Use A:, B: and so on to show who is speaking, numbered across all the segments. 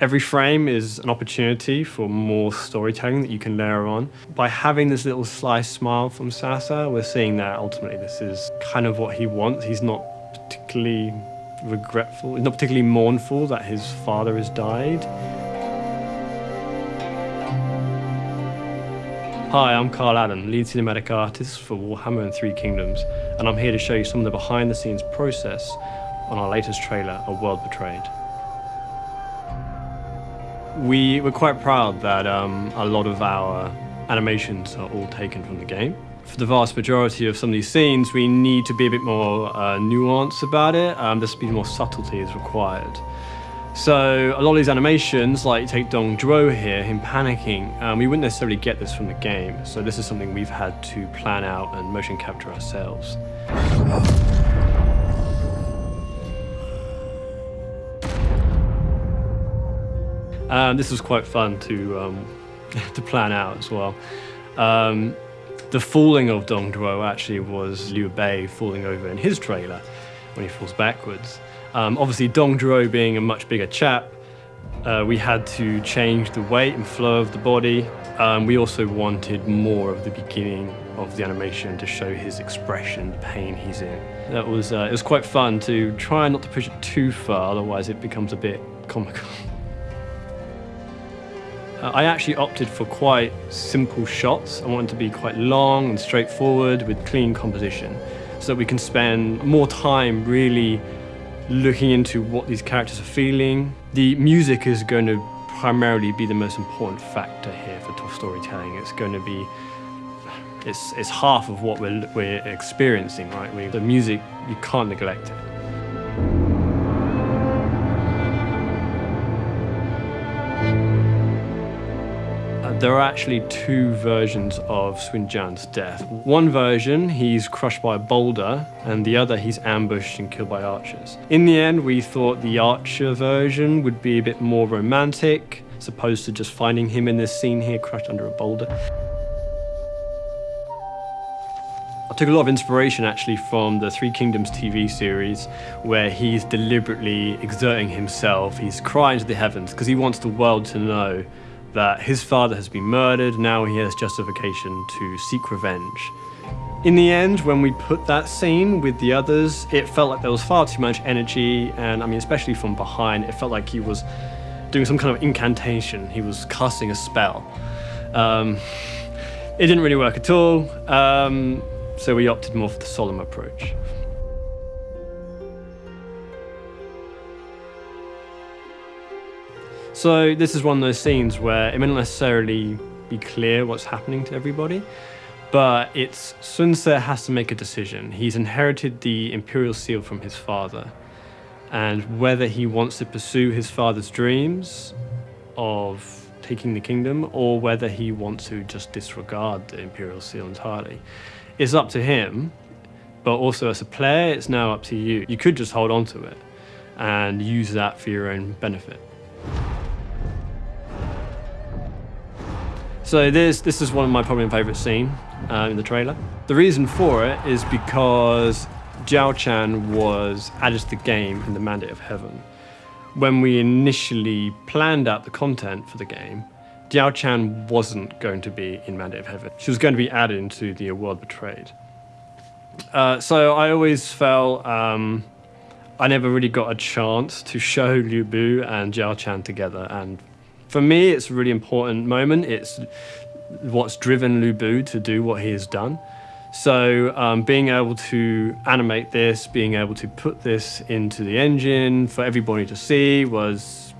A: Every frame is an opportunity for more storytelling that you can layer on. By having this little sly smile from Sasa, we're seeing that ultimately this is kind of what he wants. He's not particularly regretful, he's not particularly mournful that his father has died. Hi, I'm Carl Allen, lead cinematic artist for Warhammer and Three Kingdoms, and I'm here to show you some of the behind the scenes process on our latest trailer, A World Betrayed. We were quite proud that um, a lot of our animations are all taken from the game. For the vast majority of some of these scenes, we need to be a bit more uh, nuanced about it. Um, there's be more subtlety is required. So a lot of these animations, like take Dong Zhuo here, him panicking, um, we wouldn't necessarily get this from the game. So this is something we've had to plan out and motion capture ourselves. Um, this was quite fun to um, to plan out as well. Um, the falling of Dong Zhuo actually was Liu Bei falling over in his trailer when he falls backwards. Um, obviously, Dong Zhuo being a much bigger chap, uh, we had to change the weight and flow of the body. Um, we also wanted more of the beginning of the animation to show his expression, the pain he's in. That was uh, it was quite fun to try not to push it too far, otherwise it becomes a bit comical. Uh, I actually opted for quite simple shots. I wanted to be quite long and straightforward with clean composition so that we can spend more time really looking into what these characters are feeling. The music is going to primarily be the most important factor here for storytelling. It's going to be it's, it's half of what we're, we're experiencing, right? We, the music, you can't neglect it. There are actually two versions of Sun Jian's death. One version, he's crushed by a boulder, and the other, he's ambushed and killed by archers. In the end, we thought the archer version would be a bit more romantic, as opposed to just finding him in this scene here, crushed under a boulder. I took a lot of inspiration actually from the Three Kingdoms TV series where he's deliberately exerting himself, he's crying to the heavens because he wants the world to know that his father has been murdered, now he has justification to seek revenge. In the end, when we put that scene with the others, it felt like there was far too much energy, and I mean, especially from behind, it felt like he was doing some kind of incantation. He was casting a spell. Um, it didn't really work at all, um, so we opted more for the solemn approach. So this is one of those scenes where it may not necessarily be clear what's happening to everybody, but it's Sun has to make a decision. He's inherited the Imperial Seal from his father, and whether he wants to pursue his father's dreams of taking the kingdom or whether he wants to just disregard the Imperial Seal entirely is up to him, but also as a player, it's now up to you. You could just hold on to it and use that for your own benefit. So this, this is one of my probably favourite scene uh, in the trailer. The reason for it is because Diaochan was added to the game in the Mandate of Heaven. When we initially planned out the content for the game, Diaochan wasn't going to be in Mandate of Heaven. She was going to be added into the World Betrayed. Uh, so I always felt um, I never really got a chance to show Lu Bu and Diaochan together, and for me, it's a really important moment. It's what's driven Lu Bu to do what he has done. So um, being able to animate this, being able to put this into the engine for everybody to see was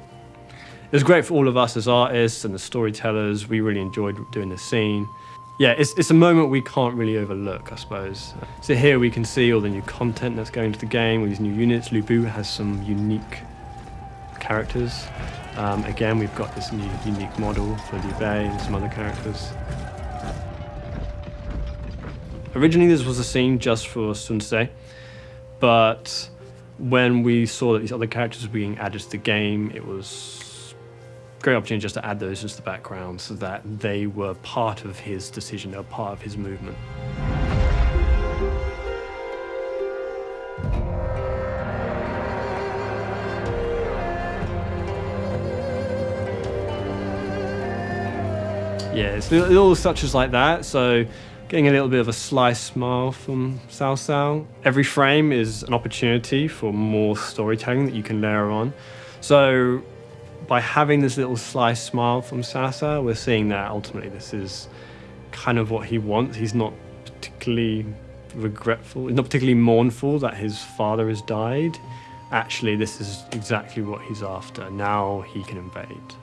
A: it was great for all of us as artists and the storytellers. We really enjoyed doing this scene. Yeah, it's, it's a moment we can't really overlook, I suppose. So here we can see all the new content that's going to the game, with these new units. Lu Bu has some unique characters. Um, again, we've got this new unique model for Liu Bei and some other characters. Originally, this was a scene just for Sun but when we saw that these other characters were being added to the game, it was a great opportunity just to add those into the background so that they were part of his decision, were part of his movement. Yeah, it's little, touches like that. So getting a little bit of a sly smile from Cao. Every frame is an opportunity for more storytelling that you can layer on. So by having this little sly smile from Cao, we're seeing that ultimately this is kind of what he wants. He's not particularly regretful, he's not particularly mournful that his father has died. Actually, this is exactly what he's after. Now he can invade.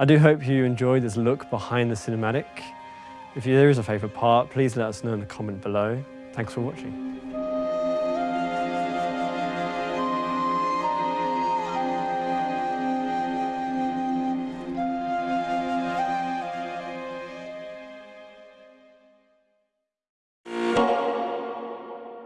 A: I do hope you enjoyed this look behind the cinematic. If there is a favourite part, please let us know in the comment below. Thanks for watching.